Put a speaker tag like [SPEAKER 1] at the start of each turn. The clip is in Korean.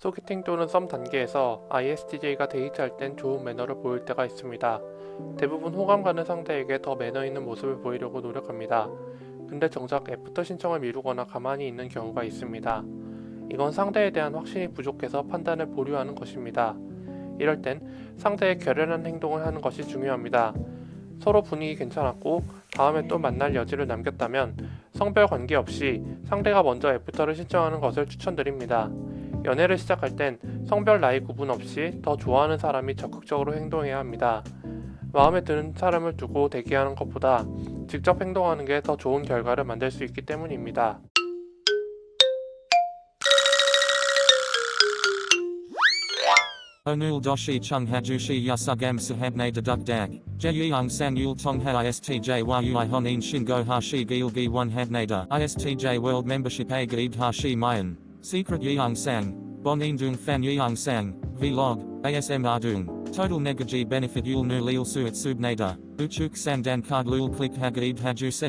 [SPEAKER 1] 소개팅 또는 썸 단계에서 ISTJ가 데이트할 땐 좋은 매너를 보일 때가 있습니다. 대부분 호감 가는 상대에게 더 매너 있는 모습을 보이려고 노력합니다. 근데 정작 애프터 신청을 미루거나 가만히 있는 경우가 있습니다. 이건 상대에 대한 확신이 부족해서 판단을 보류하는 것입니다. 이럴 땐 상대의 결연한 행동을 하는 것이 중요합니다. 서로 분위기 괜찮았고 다음에 또 만날 여지를 남겼다면 성별 관계없이 상대가 먼저 애프터를 신청하는 것을 추천드립니다. 연애를 시작할 땐 성별 나이 구분 없이 더 좋아하는 사람이 적극적으로 행동해야 합니다. 마음에 드는 사람을 두고 대기하는 것보다 직접 행동하는 게 더 좋은 결과를 만들 수 있기 때문입니다.
[SPEAKER 2] Chung hajushi yasugam sahabne deduk dag. Jeyung sang yul tong ha istj a gaid hashi mayan. Secret yeung sang. Bon Bonin dung fan yeung sang. Vlog. ASM ardung. Total negaji benefit yul nu lil suit subnada. Uchuk sang dan card lul click hagaid haju se.